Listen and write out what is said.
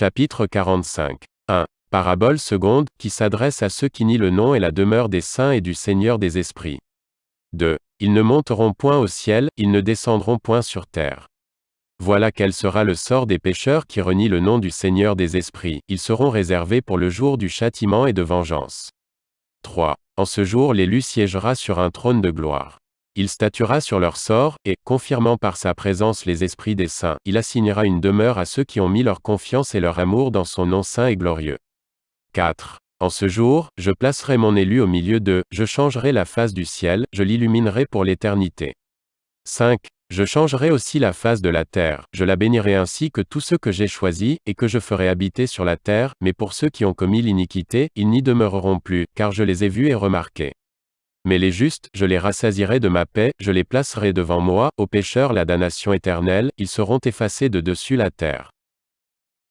Chapitre 45. 1. Parabole seconde, qui s'adresse à ceux qui nient le nom et la demeure des saints et du Seigneur des esprits. 2. Ils ne monteront point au ciel, ils ne descendront point sur terre. Voilà quel sera le sort des pécheurs qui renient le nom du Seigneur des esprits, ils seront réservés pour le jour du châtiment et de vengeance. 3. En ce jour l'élu siégera sur un trône de gloire. Il statuera sur leur sort, et, confirmant par sa présence les esprits des saints, il assignera une demeure à ceux qui ont mis leur confiance et leur amour dans son nom saint et glorieux. 4. En ce jour, je placerai mon élu au milieu d'eux, je changerai la face du ciel, je l'illuminerai pour l'éternité. 5. Je changerai aussi la face de la terre, je la bénirai ainsi que tous ceux que j'ai choisis, et que je ferai habiter sur la terre, mais pour ceux qui ont commis l'iniquité, ils n'y demeureront plus, car je les ai vus et remarqués. Mais les justes, je les rassasierai de ma paix, je les placerai devant moi, aux pécheurs la damnation éternelle, ils seront effacés de dessus la terre.